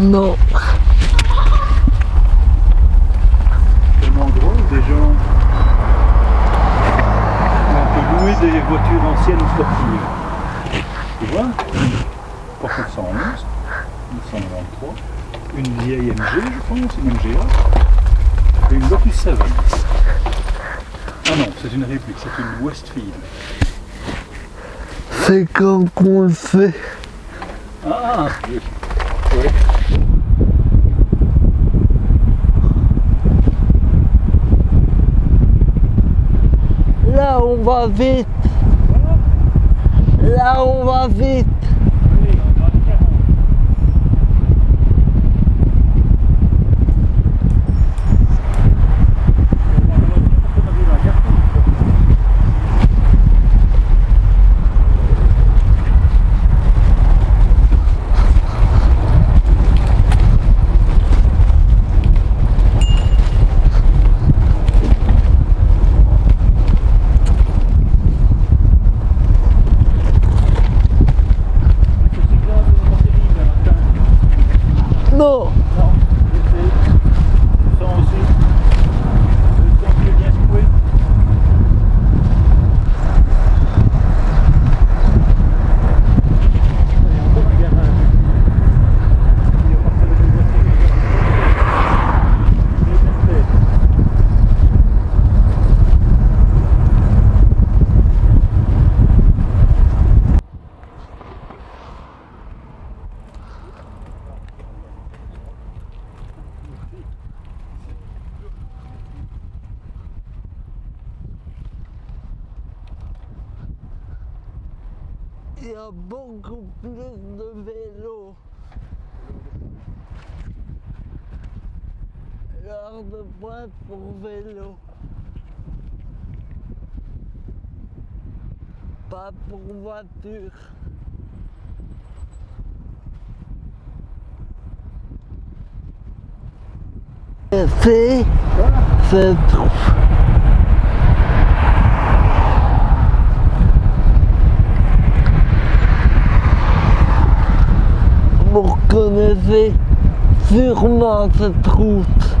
Non. Endroit où des gens on peut louer des voitures anciennes ou sportives. Tu vois Par 1911, 1993, une vieille MG, je pense, une MGA, et une Lotus 7. Ah non, c'est une réplique, c'est une Westfield. C'est quand qu'on le fait. Ah oui. Là, on va vite. Là, on va vite. Non. Non, je sais. Ça aussi. Le temps qui est bien secoué. Il y a encore un garage. Il y a parfois des voitures. Il y a une tête. Il y a beaucoup plus de vélos. L'heure de pointe pour vélo. Pas pour voiture. C'est, c'est zich zich naar ze troept.